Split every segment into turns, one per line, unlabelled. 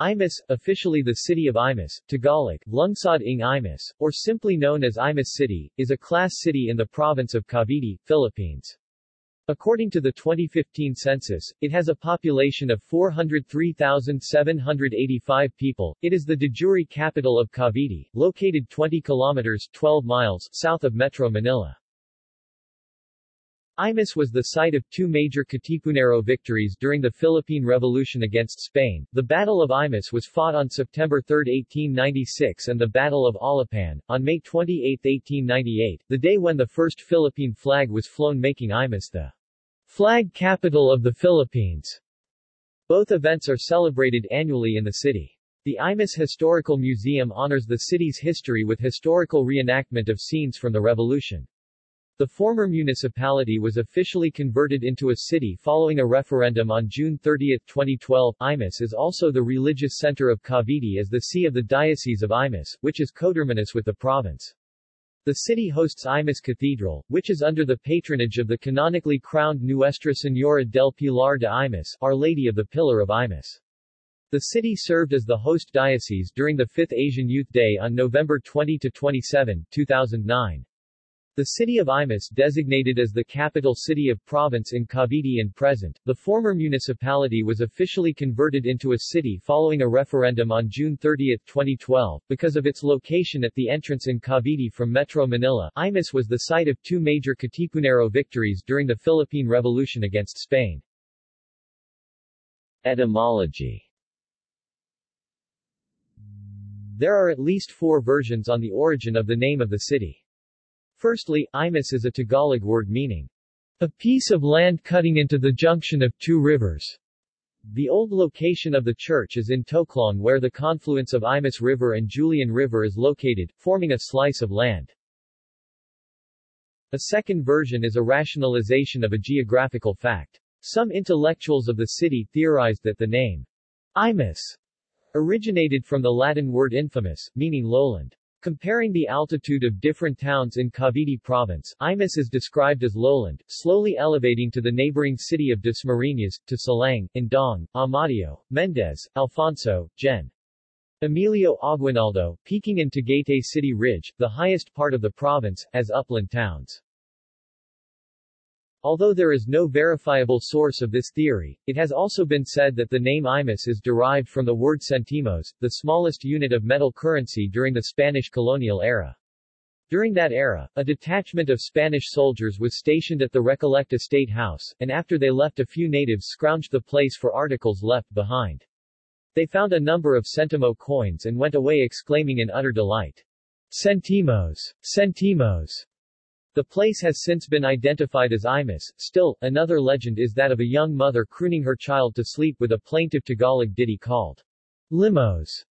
Imus, officially the city of Imus, Tagalog, Lungsod ng Imus, or simply known as Imus City, is a class city in the province of Cavite, Philippines. According to the 2015 census, it has a population of 403,785 people. It is the de jure capital of Cavite, located 20 kilometers 12 miles south of Metro Manila. Imus was the site of two major Katipunero victories during the Philippine Revolution against Spain. The Battle of Imus was fought on September 3, 1896 and the Battle of Alapan, on May 28, 1898, the day when the first Philippine flag was flown making Imus the flag capital of the Philippines. Both events are celebrated annually in the city. The Imus Historical Museum honors the city's history with historical reenactment of scenes from the revolution. The former municipality was officially converted into a city following a referendum on June 30, 2012. Imus is also the religious center of Cavite as the see of the Diocese of Imus, which is coterminous with the province. The city hosts Imus Cathedral, which is under the patronage of the canonically crowned Nuestra Señora del Pilar de Imus, Our Lady of the Pillar of Imus. The city served as the host diocese during the 5th Asian Youth Day on November 20-27, 2009. The city of Imus designated as the capital city of province in Cavite and present, the former municipality was officially converted into a city following a referendum on June 30, 2012. Because of its location at the entrance in Cavite from Metro Manila, Imus was the site of two major Katipunero victories during the Philippine Revolution against Spain. Etymology There are at least four versions on the origin of the name of the city. Firstly, Imus is a Tagalog word meaning a piece of land cutting into the junction of two rivers. The old location of the church is in Toclong where the confluence of Imus River and Julian River is located, forming a slice of land. A second version is a rationalization of a geographical fact. Some intellectuals of the city theorized that the name Imus originated from the Latin word infamus, meaning lowland. Comparing the altitude of different towns in Cavite province, Imus is described as lowland, slowly elevating to the neighboring city of Dasmariñas, to Silang, Indang, Amadeo, Mendez, Alfonso, Gen. Emilio Aguinaldo, peaking in Tagaytay City Ridge, the highest part of the province, as upland towns. Although there is no verifiable source of this theory, it has also been said that the name Imus is derived from the word centimos, the smallest unit of metal currency during the Spanish colonial era. During that era, a detachment of Spanish soldiers was stationed at the Recolecta State House, and after they left a few natives scrounged the place for articles left behind. They found a number of centimo coins and went away exclaiming in utter delight, Centimos! Centimos! The place has since been identified as Imus. Still, another legend is that of a young mother crooning her child to sleep with a plaintive Tagalog ditty called Limos.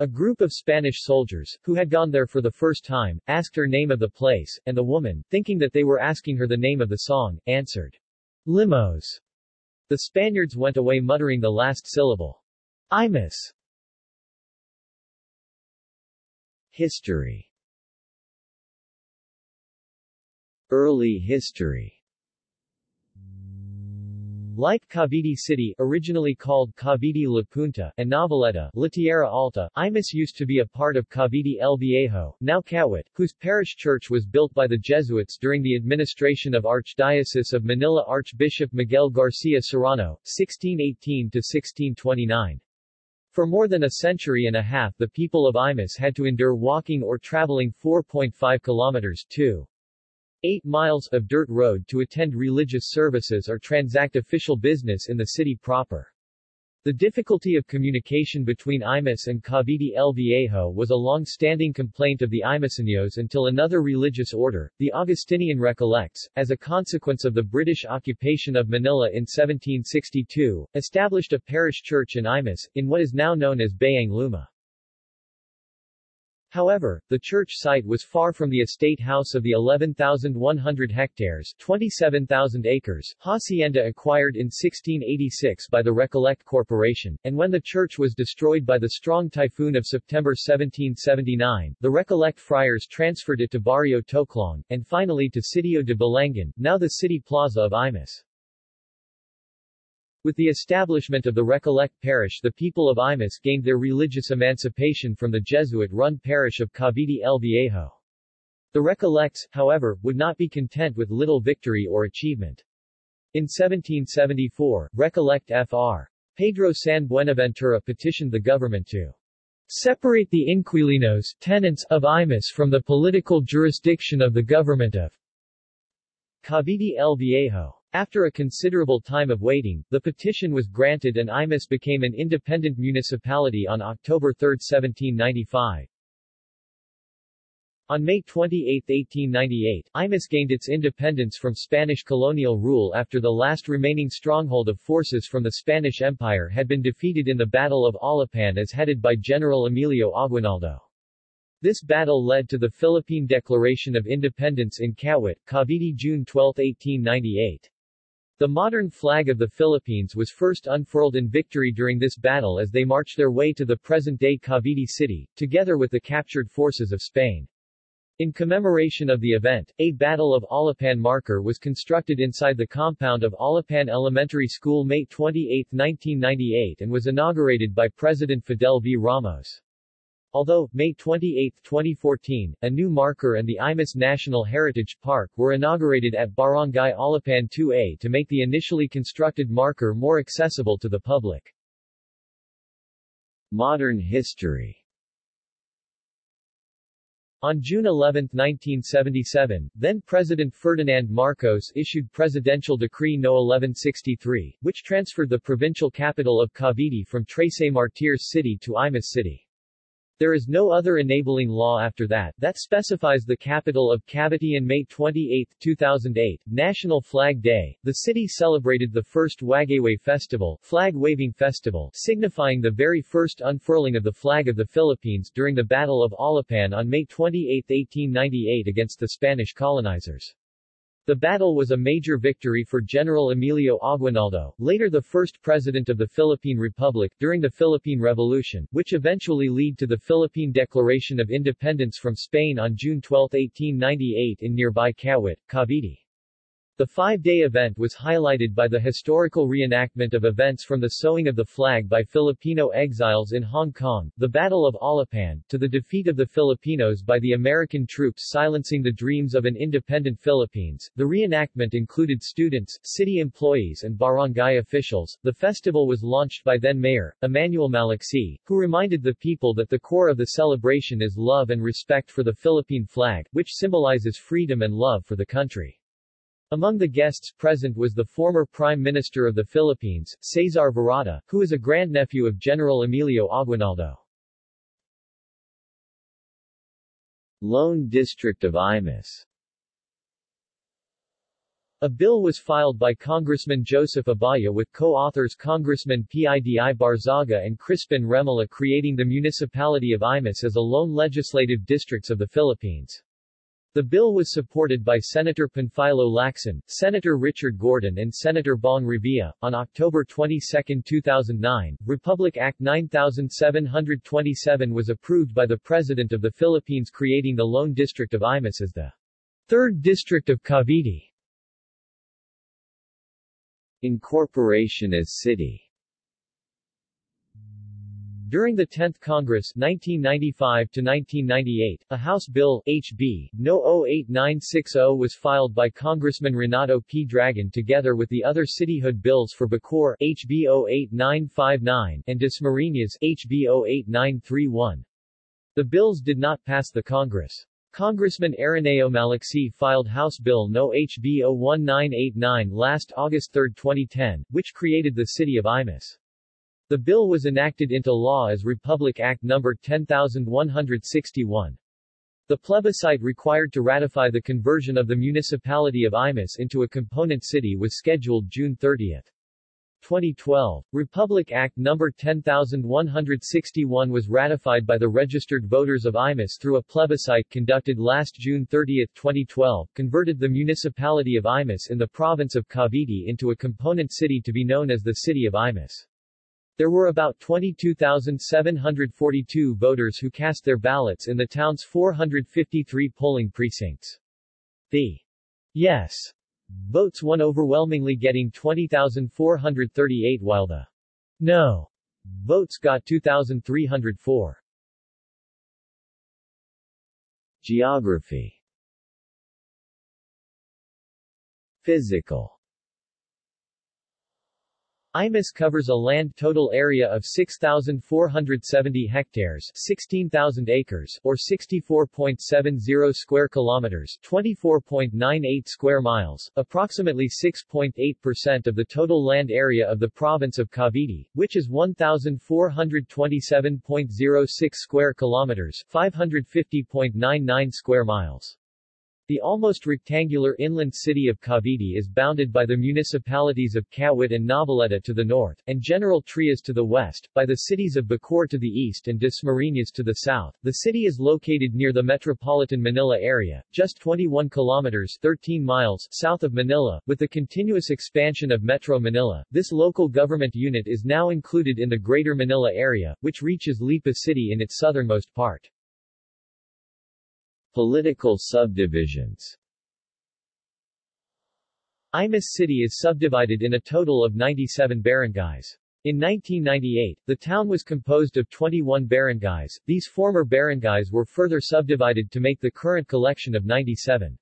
A group of Spanish soldiers, who had gone there for the first time, asked her name of the place, and the woman, thinking that they were asking her the name of the song, answered Limos. The Spaniards went away muttering the last syllable. Imus. History Early history like Cavite City originally called Cavite La Punta and Noveleta La Alta, Imus used to be a part of Cavite El Viejo, now Kawit, whose parish church was built by the Jesuits during the administration of Archdiocese of Manila Archbishop Miguel Garcia Serrano, 1618-1629. For more than a century and a half the people of Imus had to endure walking or traveling 4.5 kilometers 2. 8 miles of dirt road to attend religious services or transact official business in the city proper. The difficulty of communication between Imus and Cavite El Viejo was a long-standing complaint of the Imuseños until another religious order, the Augustinian Recollects, as a consequence of the British occupation of Manila in 1762, established a parish church in Imus, in what is now known as Bayan Luma. However, the church site was far from the estate house of the 11,100 hectares 27,000 acres hacienda acquired in 1686 by the Recollect Corporation, and when the church was destroyed by the strong typhoon of September 1779, the Recollect friars transferred it to Barrio Toclong, and finally to Sitio de Balangan, now the city plaza of Imus. With the establishment of the Recollect parish the people of Imus gained their religious emancipation from the Jesuit-run parish of Cavite el Viejo. The Recollects, however, would not be content with little victory or achievement. In 1774, Recollect Fr. Pedro San Buenaventura petitioned the government to separate the inquilinos tenants of Imus from the political jurisdiction of the government of Cavite el Viejo. After a considerable time of waiting, the petition was granted and Imus became an independent municipality on October 3, 1795. On May 28, 1898, Imus gained its independence from Spanish colonial rule after the last remaining stronghold of forces from the Spanish Empire had been defeated in the Battle of Alapan as headed by General Emilio Aguinaldo. This battle led to the Philippine Declaration of Independence in Kawit, Cavite June 12, 1898. The modern flag of the Philippines was first unfurled in victory during this battle as they marched their way to the present-day Cavite City, together with the captured forces of Spain. In commemoration of the event, a Battle of Alapan marker was constructed inside the compound of Alapan Elementary School May 28, 1998 and was inaugurated by President Fidel V. Ramos. Although, May 28, 2014, a new marker and the Imus National Heritage Park were inaugurated at Barangay Alapan 2A to make the initially constructed marker more accessible to the public. Modern history on June 11, 1977, then-President Ferdinand Marcos issued Presidential Decree No. 1163, which transferred the provincial capital of Cavite from Trece Martires City to Imus City. There is no other enabling law after that, that specifies the capital of Cavite on May 28, 2008, National Flag Day. The city celebrated the first Wagayway Festival, flag waving festival, signifying the very first unfurling of the flag of the Philippines during the Battle of Alapan on May 28, 1898 against the Spanish colonizers. The battle was a major victory for General Emilio Aguinaldo, later the first president of the Philippine Republic, during the Philippine Revolution, which eventually led to the Philippine Declaration of Independence from Spain on June 12, 1898 in nearby Kawit, Cavite. The five-day event was highlighted by the historical reenactment of events from the sewing of the flag by Filipino exiles in Hong Kong, the Battle of Alapan, to the defeat of the Filipinos by the American troops silencing the dreams of an independent Philippines. The reenactment included students, city employees and barangay officials. The festival was launched by then-mayor, Emmanuel Maliksi, who reminded the people that the core of the celebration is love and respect for the Philippine flag, which symbolizes freedom and love for the country. Among the guests present was the former Prime Minister of the Philippines, Cesar Virata, who is a grandnephew of General Emilio Aguinaldo. Lone District of Imus a bill was filed by Congressman Joseph Abaya with co-authors Congressman Pidi Barzaga and Crispin Remulla creating the municipality of Imus as a lone legislative districts of the Philippines. The bill was supported by Senator Panfilo Lacson, Senator Richard Gordon and Senator Bong Revilla. On October 22, 2009, Republic Act 9727 was approved by the President of the Philippines creating the Lone District of Imus as the Third District of Cavite. Incorporation as city during the 10th Congress 1995-1998, a House Bill, H.B. No. 08960 was filed by Congressman Renato P. Dragon together with the other cityhood bills for Bacoor, H.B. 08959, and Dasmariñas, H.B. 08931. The bills did not pass the Congress. Congressman Araneo Maliksi filed House Bill No. HB 01989 last August 3, 2010, which created the city of Imus. The bill was enacted into law as Republic Act No. 10161. The plebiscite required to ratify the conversion of the municipality of Imus into a component city was scheduled June 30. 2012, Republic Act No. 10161 was ratified by the registered voters of Imus through a plebiscite conducted last June 30, 2012, converted the municipality of Imus in the province of Cavite into a component city to be known as the City of Imus. There were about 22,742 voters who cast their ballots in the town's 453 polling precincts. The Yes votes won overwhelmingly getting 20,438 while the no votes got 2,304. Geography Physical Imus covers a land total area of 6,470 hectares 16,000 acres or 64.70 square kilometers 24.98 square miles, approximately 6.8% of the total land area of the province of Cavite, which is 1,427.06 square kilometers 550.99 square miles. The almost rectangular inland city of Cavite is bounded by the municipalities of Kawit and Noveleta to the north, and General Trias to the west, by the cities of Bacoor to the east and Dasmariñas to the south. The city is located near the metropolitan Manila area, just 21 kilometers 13 miles south of Manila. With the continuous expansion of Metro Manila, this local government unit is now included in the Greater Manila area, which reaches Lipa City in its southernmost part. Political subdivisions Imus City is subdivided in a total of 97 barangays. In 1998, the town was composed of 21 barangays. These former barangays were further subdivided to make the current collection of 97.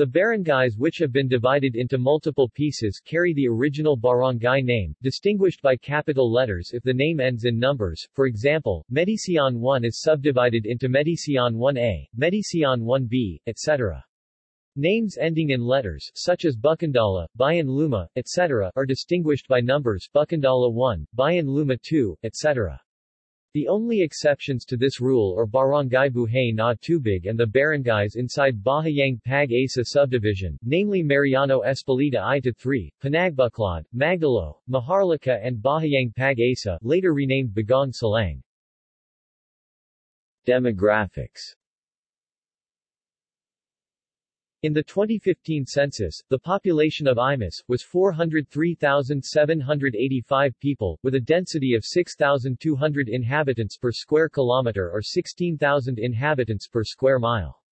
The barangays which have been divided into multiple pieces carry the original barangay name, distinguished by capital letters if the name ends in numbers. For example, Medicion 1 is subdivided into Medicion 1A, Medicion 1B, etc. Names ending in letters, such as Bukandala, Bayan Luma, etc., are distinguished by numbers Bukandala 1, Bayan Luma 2, etc. The only exceptions to this rule are Barangay Buhay na Tubig and the barangays inside Bahayang Pag-asa subdivision, namely Mariano Espeleta I-3, Panagbuklod, Magdalo, Maharlika and Bahayang Pag-asa, later renamed Bagong Salang. Demographics in the 2015 census, the population of Imus, was 403,785 people, with a density of 6,200 inhabitants per square kilometer or 16,000 inhabitants per square mile.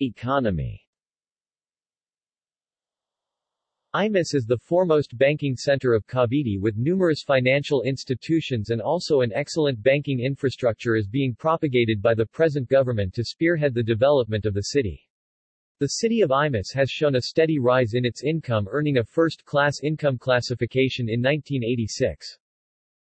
Economy Imus is the foremost banking center of Cavite with numerous financial institutions and also an excellent banking infrastructure is being propagated by the present government to spearhead the development of the city. The city of Imus has shown a steady rise in its income earning a first-class income classification in 1986.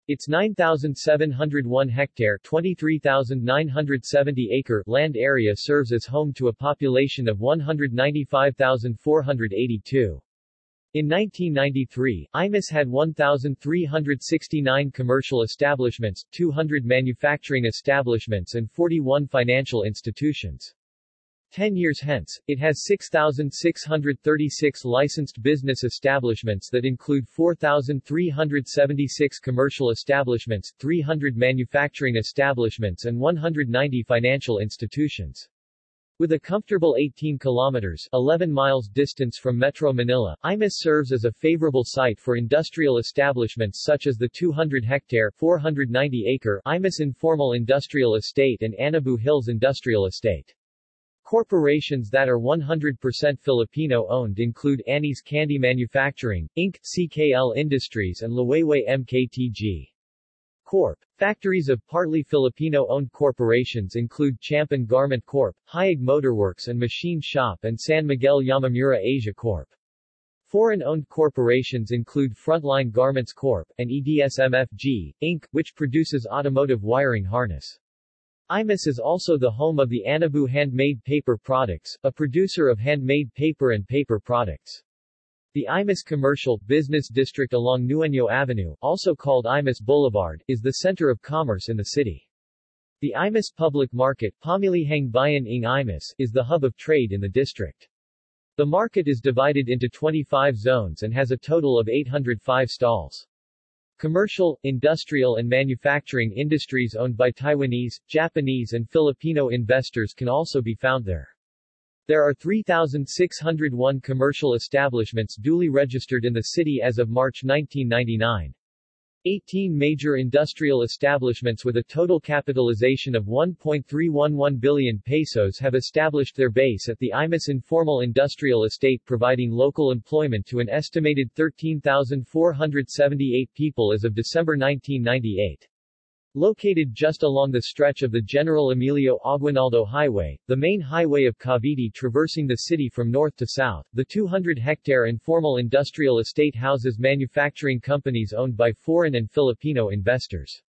Its 9,701 hectare 23,970 acre land area serves as home to a population of 195,482. In 1993, Imus had 1,369 commercial establishments, 200 manufacturing establishments and 41 financial institutions. Ten years hence, it has 6,636 licensed business establishments that include 4,376 commercial establishments, 300 manufacturing establishments and 190 financial institutions. With a comfortable 18 kilometers 11 miles distance from Metro Manila, Imus serves as a favorable site for industrial establishments such as the 200-hectare 490-acre Imus Informal Industrial Estate and Anabu Hills Industrial Estate. Corporations that are 100% Filipino-owned include Annie's Candy Manufacturing, Inc., CKL Industries and Loewe MKTG. Corp. Factories of partly Filipino-owned corporations include Champan Garment Corp., Hayag Motorworks and Machine Shop and San Miguel Yamamura Asia Corp. Foreign-owned corporations include Frontline Garments Corp. and EDSMFG, Inc., which produces automotive wiring harness. Imus is also the home of the Anabu Handmade Paper Products, a producer of handmade paper and paper products. The Imus Commercial, Business District along Nueño Avenue, also called Imus Boulevard, is the center of commerce in the city. The Imus Public Market Pamilihang Bayan ng Imus, is the hub of trade in the district. The market is divided into 25 zones and has a total of 805 stalls. Commercial, industrial and manufacturing industries owned by Taiwanese, Japanese and Filipino investors can also be found there. There are 3,601 commercial establishments duly registered in the city as of March 1999. 18 major industrial establishments with a total capitalization of 1.311 billion pesos have established their base at the Imus Informal Industrial Estate providing local employment to an estimated 13,478 people as of December 1998. Located just along the stretch of the General Emilio Aguinaldo Highway, the main highway of Cavite traversing the city from north to south, the 200-hectare informal industrial estate houses manufacturing companies owned by foreign and Filipino investors.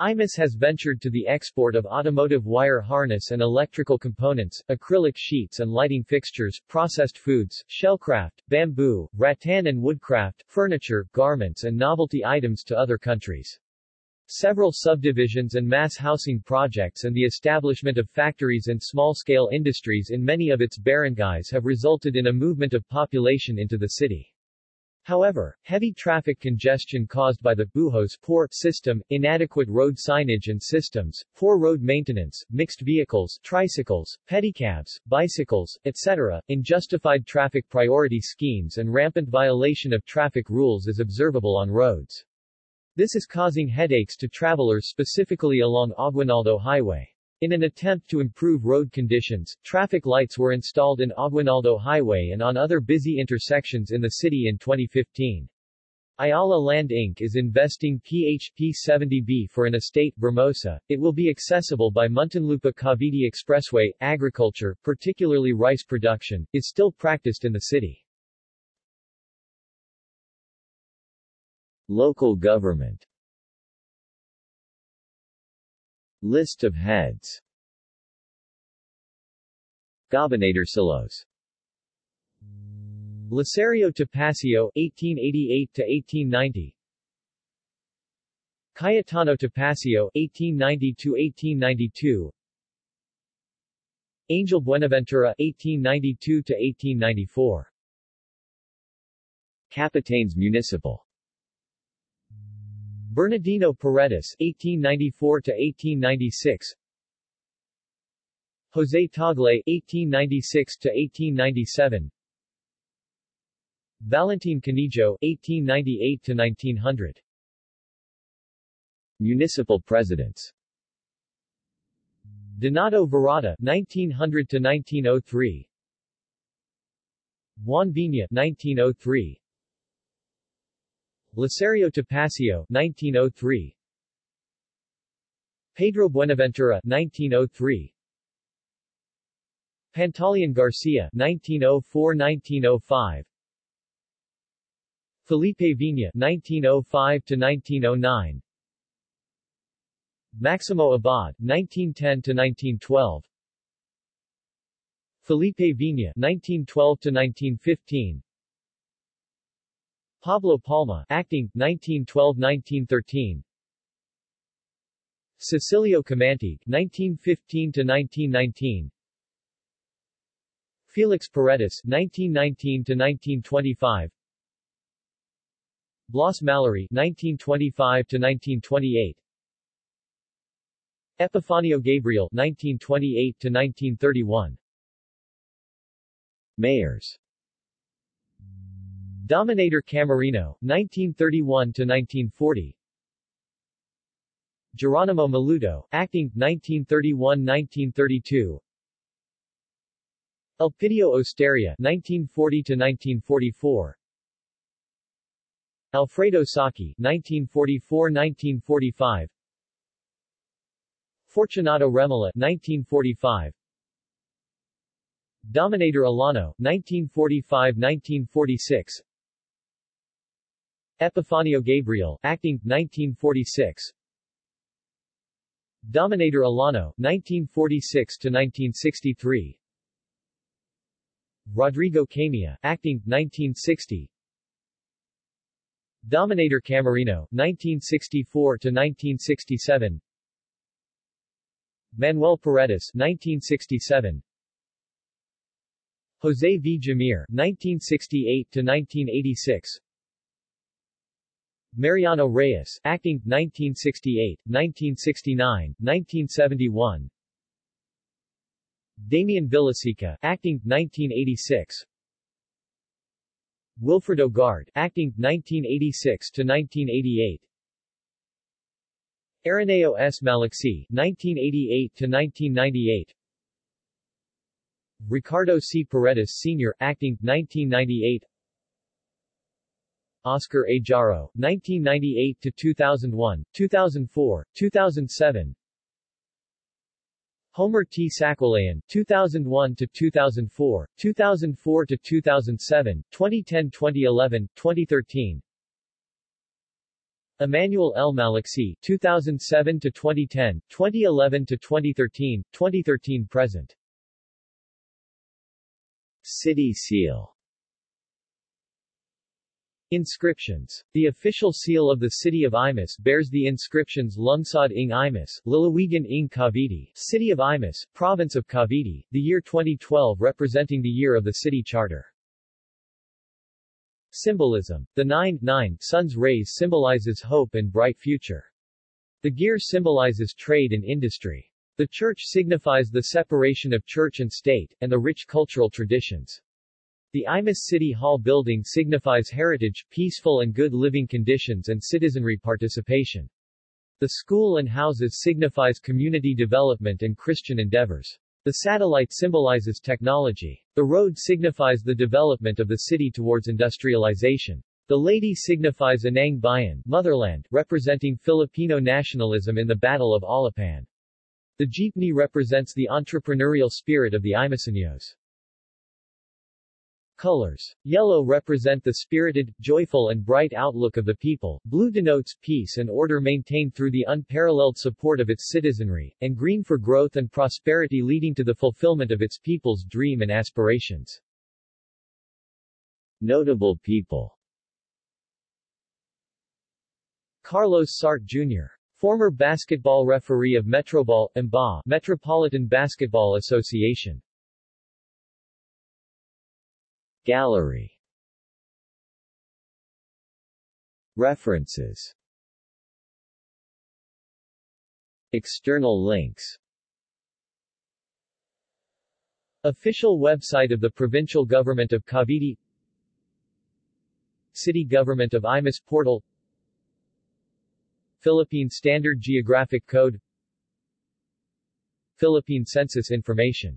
IMUS has ventured to the export of automotive wire harness and electrical components, acrylic sheets and lighting fixtures, processed foods, shellcraft, bamboo, rattan and woodcraft, furniture, garments and novelty items to other countries. Several subdivisions and mass housing projects and the establishment of factories and small-scale industries in many of its barangays have resulted in a movement of population into the city. However, heavy traffic congestion caused by the buhos poor system, inadequate road signage and systems, poor road maintenance, mixed vehicles, tricycles, pedicabs, bicycles, etc., unjustified traffic priority schemes and rampant violation of traffic rules is observable on roads. This is causing headaches to travelers specifically along Aguinaldo Highway. In an attempt to improve road conditions, traffic lights were installed in Aguinaldo Highway and on other busy intersections in the city in 2015. Ayala Land Inc. is investing PHP 70B for an estate, Vermosa. It will be accessible by Muntinlupa Cavite Expressway. Agriculture, particularly rice production, is still practiced in the city. Local government. List of heads. Gobernadorcillos Licerio Topacio 1888-1890 Cayetano Topacio 1890-1892 Angel Buenaventura 1892-1894 Capitanes Municipal Bernardino Paredes (1894–1896), Jose Tagle (1896–1897), Valentin Canijo (1898–1900). Municipal presidents Donato Virata (1900–1903), Juan Vina (1903). Licerio Topacio 1903 Pedro Buenaventura 1903 Pantaleon Garcia 1904-1905 Felipe Vina 1905 to 1909 Maximo Abad 1910 to 1912 Felipe Vina 1912 to 1915 Pablo Palma, acting, 1912-1913 Cecilio Camanti, 1915-1919 Felix Paredes, 1919-1925 Blas Mallory, 1925-1928 Epifanio Gabriel, 1928-1931 Mayors Dominador Camarino, 1931-1940 Geronimo Maludo, acting, 1931-1932 Elpidio Osteria, 1940-1944 Alfredo Saki, 1944-1945 Fortunato Remola, 1945 Dominador Alano, 1945-1946 Epifanio Gabriel, acting, 1946 Dominador Alano, 1946-1963 Rodrigo Camia, acting, 1960 Dominador Camarino, 1964-1967 Manuel Paredes, 1967 Jose V. Jamir, 1968-1986 Mariano Reyes, acting, 1968, 1969, 1971 Damian Villasica, acting, 1986 Wilfredo Guard, acting, 1986 to 1988 Araneo S. Maliksi 1988-1998 Ricardo C. Paredes Sr., acting, 1998 Oscar A. Jaro, 1998-2001, 2004, 2007 Homer T. Saquilayan, 2001-2004, 2004-2007, 2010-2011, 2013 Emmanuel L. Maliksi, 2007 to 2010, 2011 to 2013, 2013-present City Seal Inscriptions. The official seal of the city of Imus bears the inscriptions Lungsod ng Imus, Lalawigan ng Cavite, City of Imus, Province of Cavite, the year 2012 representing the year of the city charter. Symbolism. The nine, nine sun's rays symbolizes hope and bright future. The gear symbolizes trade and industry. The church signifies the separation of church and state, and the rich cultural traditions. The Imus City Hall building signifies heritage, peaceful and good living conditions and citizenry participation. The school and houses signifies community development and Christian endeavors. The satellite symbolizes technology. The road signifies the development of the city towards industrialization. The lady signifies Anang Bayan, motherland, representing Filipino nationalism in the Battle of Alapan. The jeepney represents the entrepreneurial spirit of the Imuseños. Colors. Yellow represent the spirited, joyful and bright outlook of the people, blue denotes peace and order maintained through the unparalleled support of its citizenry, and green for growth and prosperity leading to the fulfillment of its people's dream and aspirations. Notable people Carlos Sart Jr. Former basketball referee of Metroball, MBA, Metropolitan Basketball Association. Gallery. References. External links. Official website of the Provincial Government of Cavite. City Government of Imus Portal. Philippine Standard Geographic Code. Philippine Census Information